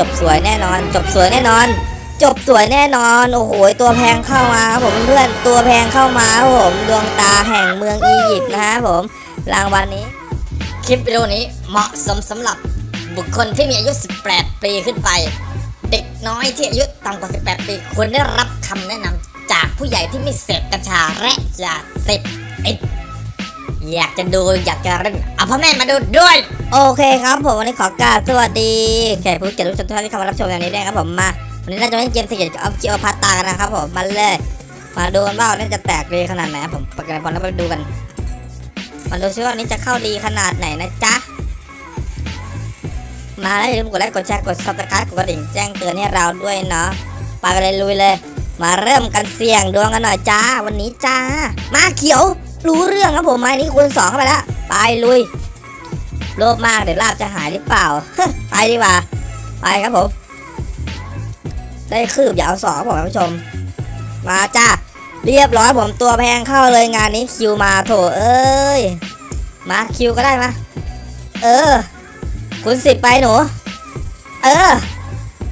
จบสวยแน่นอน จบสวยแน่นอน จบสวยแน่นอน โอ้โห ตัวแพงเข้ามาครับผมเพื่อนตัวแพงเข้ามาครับผมดวงตาแห่งเมืองอียิปต์นะฮะผมรางวัลนี้ คลิปวิดีโอนี้เหมาะสมสำหรับบุคคลที่มีอายุ 18 ปีขึ้นไป เด็กน้อยที่อายุต่ำกว่า 18 ปีควรได้รับคำแนะนำจากผู้ใหญ่ที่ไม่เสพกัญชาและยาเสพติด อยากจะดูอยากจะเล่นเอาพ่อแม่มาดูด้วย โอเคครับผมวันนี้ขอกราบสวัสดีแขกผู้เกียรติทุกท่านที่เข้ามารับชมอย่างนี้ด้วยครับผมมาวันนี้เราจะเล่นเกม Secret of Cleopatra กันนะครับผมมาเลยมาดูกันว่าวันนี้จะแตกดีขนาดไหนผมประกันพรแล้วไปดูกันมาดูซิว่าวันนี้จะเข้าดีขนาดไหนนะจ๊ะมาแล้วอย่าลืมกดไลค์กดแชร์กด subscribe กดกระดิ่งแจ้งเตือนให้เราด้วยเนาะไปกันเลยลุยเลย มาเริ่มกันเสี่ยงดวงกันหน่อยจ้าวันนี้จ้า มาเขียว รู้เรื่องครับผมไม้นี้คูณสองเข้าไปแล้วไปลุยโลภมากเดี๋ยวลาบจะหายหรือเปล่าไปดีกว่าไปครับผม ได้คืบอย่าเอาสองครับผมท่านผู้ชม มาจ้าเรียบร้อยผมตัวแพงเข้าเลยงานนี้คิวมาโถเอ้ยมาคิวก็ได้มาเออคุณสิบไปหนู เออ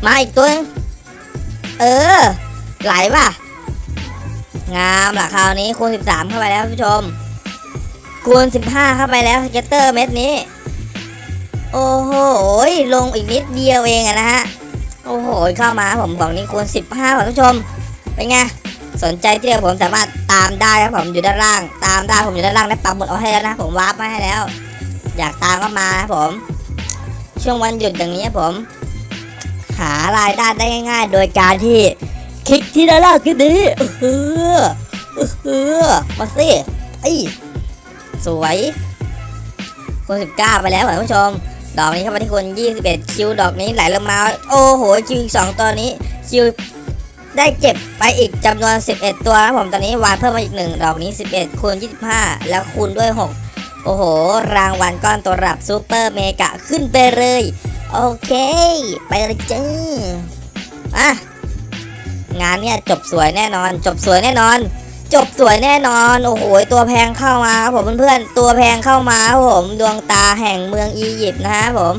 มาอีกตัวเออ ไหลป่ะ งามละคราวนี้คูณ 13 เข้าไปแล้วผู้ชม คูณ 15 เข้าไปแล้ว scatter เม็ดนี้ โอ้โหลงอีกนิดเดียวเองนะฮะ โอ้โห เข้ามาผมกล่องนี้คูณ 15ครับท่านผู้ชม เป็นไง สนใจที่เดียวผมสามารถตามได้ครับผมอยู่ด้านล่าง ตามได้ผมอยู่ด้านล่างได้ปักหมุดเอาให้แล้วนะ ผมวาร์ปมาให้แล้ว อยากตามก็มาครับผม ช่วงวันหยุดอย่างนี้ผม หารายได้ได้ง่าย ๆ โดยการที่ คลิกที่ด้านล่างคลิปนี้เออเออมาสิไอ้สวยคนสิบเก้าไปแล้วท่านผู้ชม ดอกนี้เข้ามาที่คนยี่สิบเอ็ดคิวดอกนี้ไหลลงมา โอ้โหคิวอีกสองตัวนี้คิวได้เก็บไปอีกจำนวน 11 ตัวนะผมตอนนี้วานเพิ่มมาอีกหนึ่งดอกนี้ 11คูณ25 แล้วคูณด้วย 6 โอ้โห รางวัลก้อนตัวรับ super mega ขึ้นไปเลย โอเค ไปเลยจ้าอะ งานเนี่ยจบสวยแน่นอน จบสวยแน่นอน จบสวยแน่นอน โอ้โหตัวแพงเข้ามาครับผมเพื่อนๆตัวแพงเข้ามาครับผมดวงตาแห่งเมืองอียิปต์นะฮะผม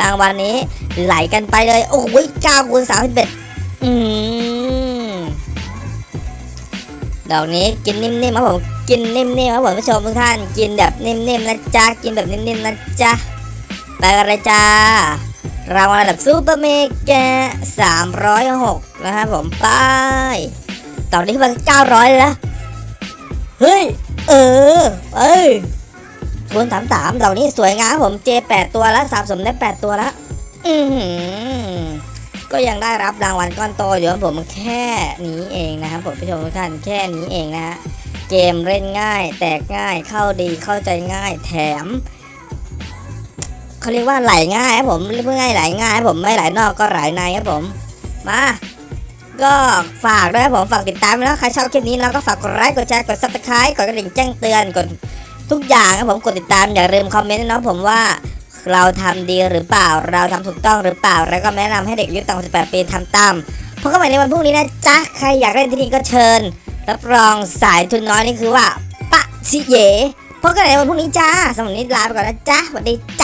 รางวัลนี้ไหลกันไปเลย โอ้โหเก้าคูณสามสิบเอ็ดอืมดอกนี้กินนิ่มๆครับผมกินนิ่มๆครับผมผู้ชมทุกท่านกินแบบนิ่มๆนะจ๊ะกินแบบนิ่มๆนะจ๊ะไปกันเลยจ้ารางวัลระดับซูเปอร์เมกะ306 นะครับผมไปตอนนี้มัน900เลยนะเฮ้ย เออ เอ้ยคูณ33ดอกนี้สวยงามผมเจ8ตัวแล้วสะสมได้8ตัวแล้วอือหือก็ยังได้รับรางวัลก้อนโตอยู่ผมแค่นี้เองนะครับผมผู้ชมทุกท่านแค่นี้เองนะฮะเกมเล่นง่าย แตกง่ายเข้าดีเข้าใจง่าย แถมเขาเรียกว่าไหลง่ายครับผมเรียกง่ายไหลง่ายครับผมไม่ไหลนอกก็ไหลในครับผม มา ก็ฝากด้วยผมฝากติดตามแล้วใครชอบคลิปนี้แล้วก็ฝากกดไลค์กดแชร์กด subscribe กดกระดิ่งแจ้งเตือนกดทุกอย่างครับผมกดติดตามอย่าลืมคอมเมนต์นะผมว่าเราทำดีหรือเปล่าเราทำถูกต้องหรือเปล่า แล้วก็แนะนำให้เด็กอายุต่ำกว่า18ปีทำตามพบกันใหม่ในวันพรุ่งนี้นะจ๊ะใครอยากเล่นที่นี่ก็เชิญรับรองสายทุนน้อยนี่คือว่าปะชิเยพบกันใหม่ในวันพรุ่งนี้จ้าสำหรับนนี้ลาไปก่อนนะจ๊ะสวัสดีจ้า